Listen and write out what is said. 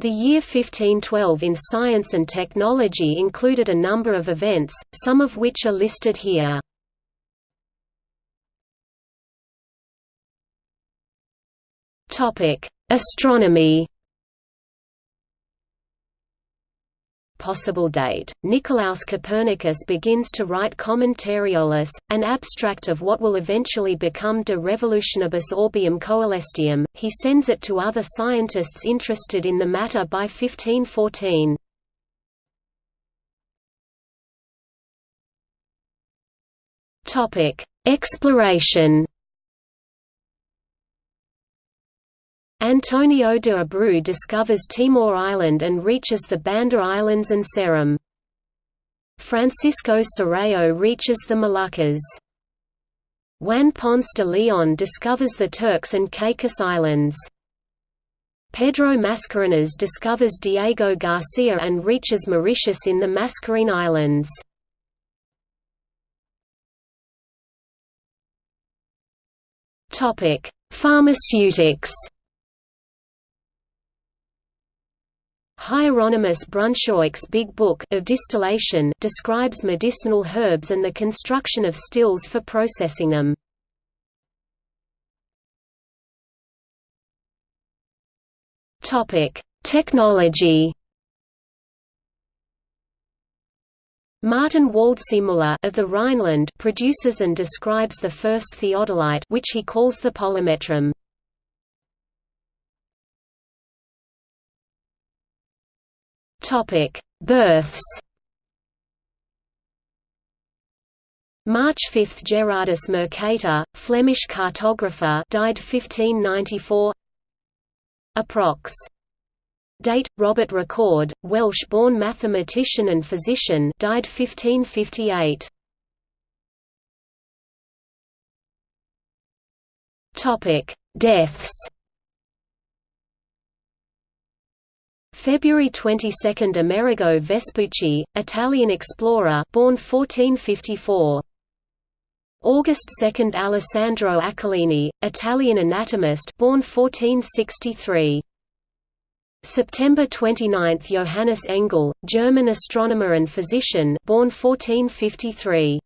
The year 1512 in science and technology included a number of events, some of which are listed here. Astronomy Possible date Nicolaus Copernicus begins to write Commentariolus, an abstract of what will eventually become De Revolutionibus Orbium Coelestium. He sends it to other scientists interested in the matter by 1514. Topic: Exploration Antonio de Abreu discovers Timor Island and reaches the Banda Islands and Seram. Francisco Serrao reaches the Moluccas. Juan Ponce de Leon discovers the Turks and Caicos Islands. Pedro Mascarenas discovers Diego Garcia and reaches Mauritius in the Mascarene Islands. Pharmaceutics Hieronymus Brunschwig's Big Book of Distillation describes medicinal herbs and the construction of stills for processing them. Topic: Technology. Martin Waldseemüller of the Rhineland produces and describes the first theodolite which he calls the polymetrum. Topic: Births. March 5 – Gerardus Mercator, Flemish cartographer died 1594 Approx. Date: Robert Recorde, Welsh-born mathematician and physician died 1558 Topic: Deaths February 22 – Amerigo Vespucci, Italian explorer born 1454. August 2 – Alessandro Achillini, Italian anatomist born 1463. September 29 – Johannes Engel, German astronomer and physician born 1453.